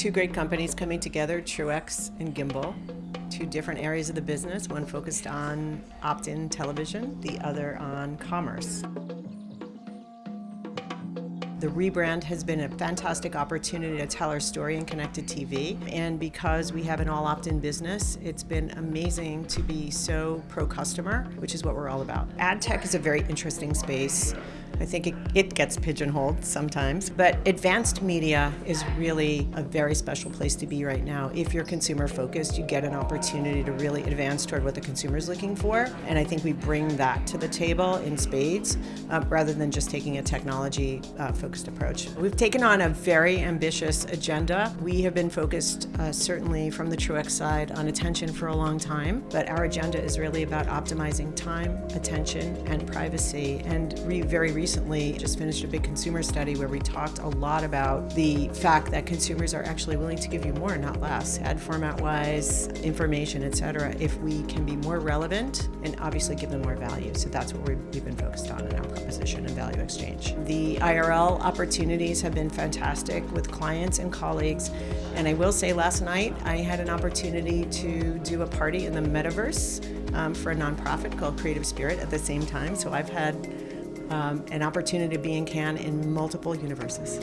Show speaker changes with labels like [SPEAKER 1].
[SPEAKER 1] two great companies coming together, Truex and Gimbal. Two different areas of the business, one focused on opt-in television, the other on commerce. The rebrand has been a fantastic opportunity to tell our story in connected TV. And because we have an all opt-in business, it's been amazing to be so pro-customer, which is what we're all about. Ad tech is a very interesting space. I think it, it, gets pigeonholed sometimes, but advanced media is really a very special place to be right now. If you're consumer focused, you get an opportunity to really advance toward what the consumer is looking for, and I think we bring that to the table in spades uh, rather than just taking a technology uh, focused approach. We've taken on a very ambitious agenda. We have been focused uh, certainly from the Truex side on attention for a long time, but our agenda is really about optimizing time, attention, and privacy, and very recently recently just finished a big consumer study where we talked a lot about the fact that consumers are actually willing to give you more, not less, ad format wise, information, etc. if we can be more relevant and obviously give them more value. So that's what we've been focused on in our proposition and value exchange. The IRL opportunities have been fantastic with clients and colleagues. And I will say last night I had an opportunity to do a party in the metaverse um, for a nonprofit called Creative Spirit at the same time. So I've had um, an opportunity to be in Cannes in multiple universes.